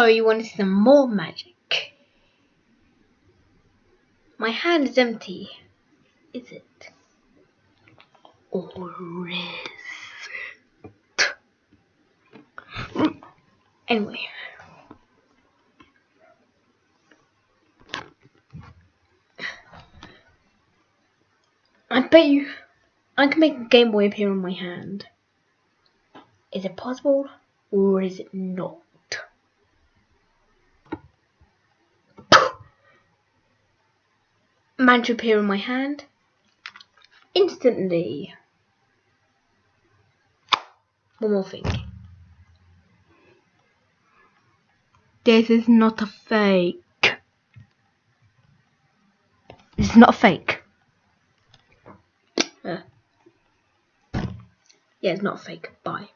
So, you want to see some more magic? My hand is empty. Is it? Or is it? Anyway. I bet you I can make a Game Boy appear on my hand. Is it possible or is it not? Man to appear on my hand instantly. One more thing. This is not a fake. This is not a fake. Uh, yeah, it's not fake. Bye.